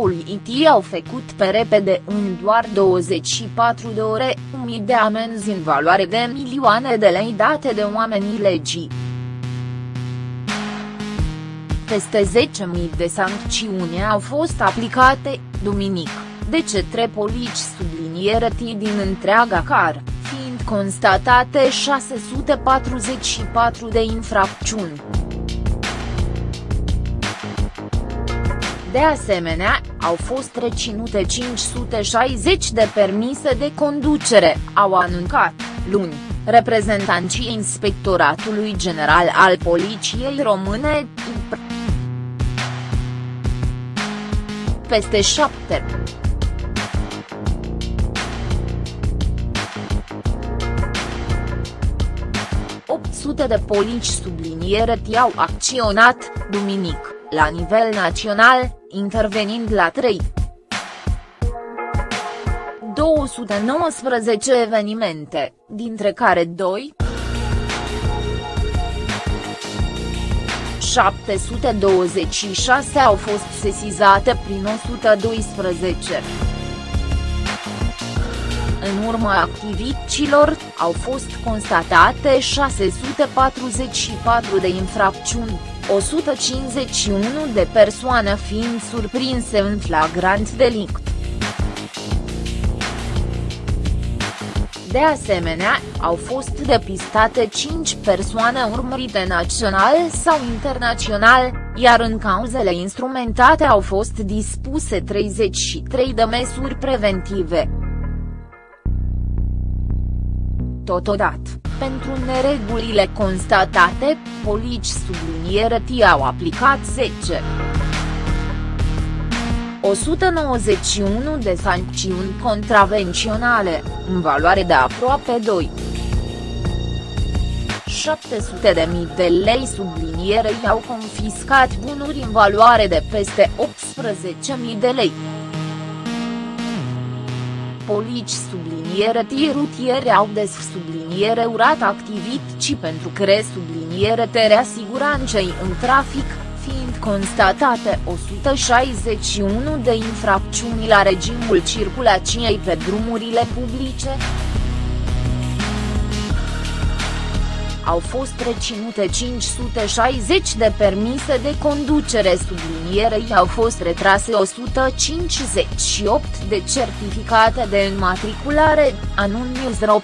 politii au făcut pe repede în doar 24 de ore, mii de amenzi în valoare de milioane de lei date de oamenii legii. Peste 10.000 de sancțiuni au fost aplicate, duminic, de cetre polici subliniere din întreaga car, fiind constatate 644 de infracțiuni. De asemenea, au fost reținute 560 de permise de conducere, au anuncat, luni, reprezentanții Inspectoratului General al Poliției Române, peste șapte. sute de polici subliniere au acționat, duminic, la nivel național, intervenind la 3. 219 evenimente, dintre care 2 726 au fost sesizate prin 112. În urma activităților, au fost constatate 644 de infracțiuni, 151 de persoane fiind surprinse în flagrant delict. De asemenea, au fost depistate 5 persoane urmărite național sau internațional, iar în cauzele instrumentate au fost dispuse 33 de măsuri preventive. Totodată, pentru neregulile constatate, polici subliniere au aplicat 10. 191 de sancțiuni contravenționale, în valoare de aproape 2. 700 de mii de lei sublinierei au confiscat bunuri în valoare de peste 18.000 de lei. Polici subliniere rutiere au des subliniere urat activități pentru cre subliniere tere siguranței în trafic, fiind constatate 161 de infracțiuni la regimul circulației pe drumurile publice. Au fost reținute 560 de permise de conducere sublinierei au fost retrase 158 de certificate de înmatriculare, anun News.ro.